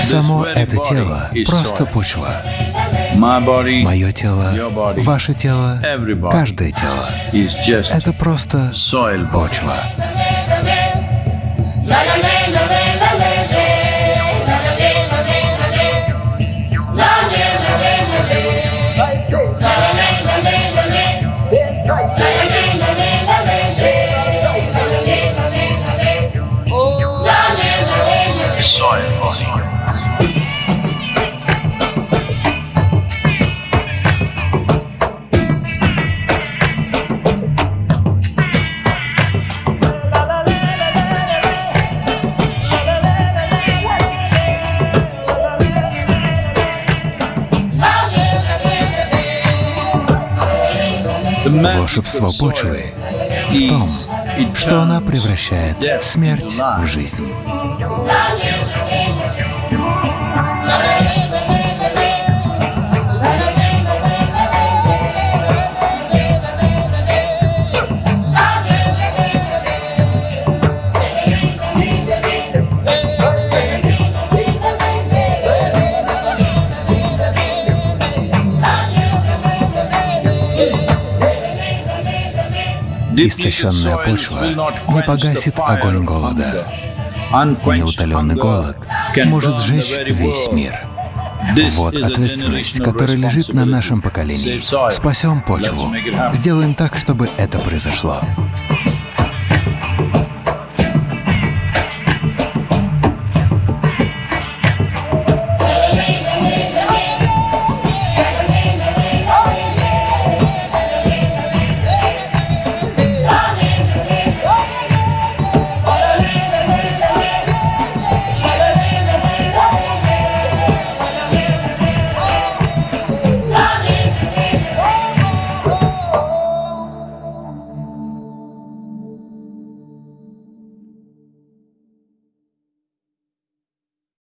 Само это тело просто почва. Мое тело, ваше тело, каждое тело. это просто почва. Soil body. The magic Волшебство of soil почвы в том, is it что она превращает смерть в жизнь. Истощенная почва не погасит огонь голода. Неутоленный голод может сжечь весь мир. Вот ответственность, которая лежит на нашем поколении. Спасем почву. Сделаем так, чтобы это произошло.